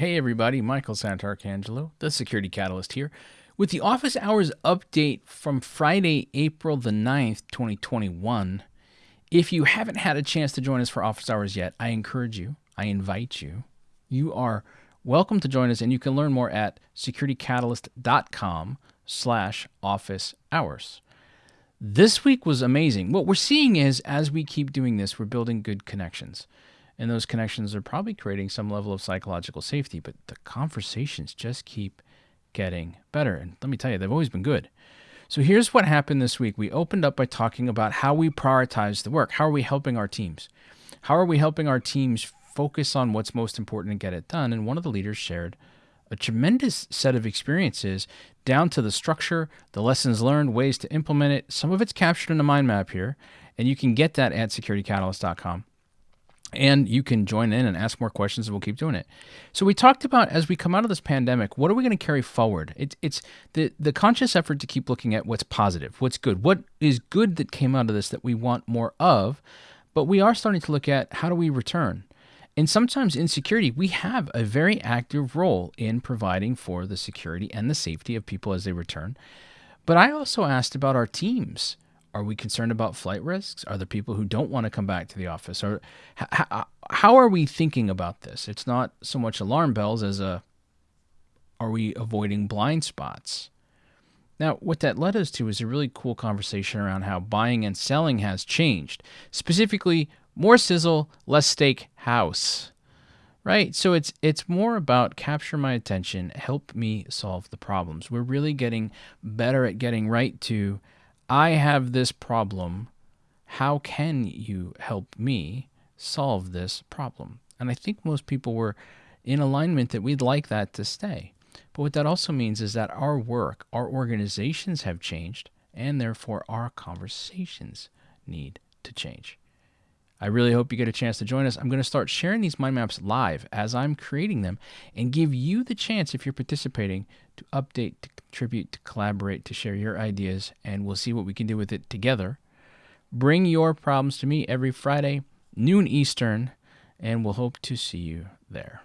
Hey everybody, Michael Santarcangelo, the Security Catalyst here, with the office hours update from Friday, April the 9th, 2021. If you haven't had a chance to join us for office hours yet, I encourage you, I invite you. You are welcome to join us and you can learn more at securitycatalyst.com slash office hours. This week was amazing. What we're seeing is as we keep doing this, we're building good connections and those connections are probably creating some level of psychological safety. But the conversations just keep getting better. And let me tell you, they've always been good. So here's what happened this week. We opened up by talking about how we prioritize the work. How are we helping our teams? How are we helping our teams focus on what's most important and get it done? And one of the leaders shared a tremendous set of experiences down to the structure, the lessons learned, ways to implement it. Some of it's captured in a mind map here, and you can get that at securitycatalyst.com and you can join in and ask more questions and we'll keep doing it. So we talked about as we come out of this pandemic what are we going to carry forward? It, it's the, the conscious effort to keep looking at what's positive what's good what is good that came out of this that we want more of but we are starting to look at how do we return? And sometimes in security we have a very active role in providing for the security and the safety of people as they return. But i also asked about our teams are we concerned about flight risks? Are there people who don't want to come back to the office? Or how, how are we thinking about this? It's not so much alarm bells as a are we avoiding blind spots? Now, what that led us to is a really cool conversation around how buying and selling has changed. Specifically, more sizzle, less steak house. Right? So it's it's more about capture my attention, help me solve the problems. We're really getting better at getting right to I have this problem. How can you help me solve this problem? And I think most people were in alignment that we'd like that to stay. But what that also means is that our work, our organizations have changed, and therefore our conversations need to change. I really hope you get a chance to join us. I'm going to start sharing these mind maps live as I'm creating them and give you the chance, if you're participating, to update, to contribute, to collaborate, to share your ideas, and we'll see what we can do with it together. Bring your problems to me every Friday, noon Eastern, and we'll hope to see you there.